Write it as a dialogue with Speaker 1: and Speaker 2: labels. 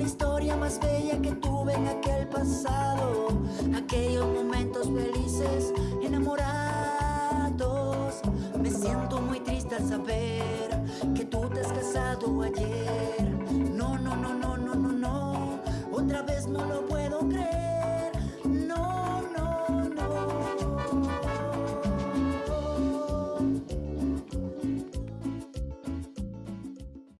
Speaker 1: La historia más bella que tuve en aquel pasado. Aquellos momentos felices, enamorados. Me siento muy triste al saber que tú te has casado ayer. No, no, no, no, no, no, no. Otra vez no lo puedo creer.